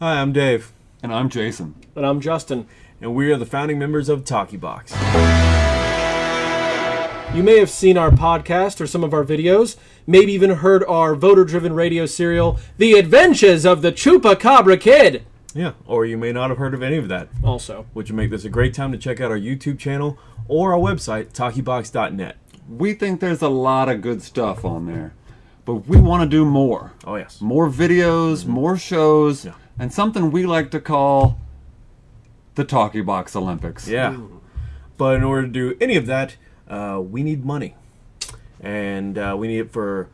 Hi, I'm Dave, And I'm Jason. And I'm Justin. and we are the founding members of Talkie Box. You may have seen our podcast or some of our videos, maybe even heard our voter driven radio serial, The Adventures of the Chupacabra Kid. Yeah, or you may not have heard of any of that, Also, which would make this a great time to check out our YouTube channel or our website, talkiebox.net. We think there's a lot of good stuff on there, but we want to do more. Oh, yes. More videos, mm-hmm. more shows, Yeah. And something we like to call the Talkie Box Olympics. Yeah. But in order to do any of that, uh, we need money. And uh, we need it for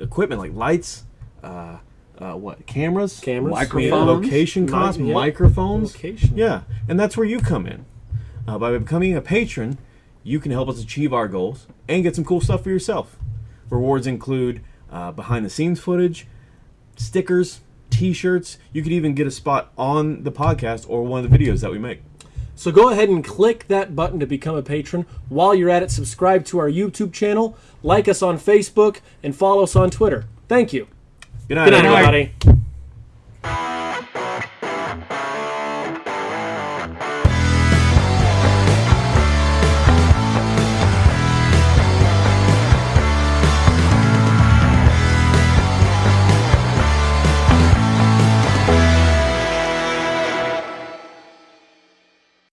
equipment like lights, uh, uh, what, cameras? cameras, Microphones. location costs, yeah. microphones. Location. Yeah, and that's where you come in. Uh, by becoming a patron, you can help us achieve our goals and get some cool stuff for yourself. Rewards include uh, behind the scenes footage, stickers, t shirts. You could even get a spot on the podcast or one of the videos that we make. So go ahead and click that button to become a patron. While you're at it, subscribe to our YouTube channel, like us on Facebook, and follow us on Twitter. Thank you. Good night, Good night, everybody.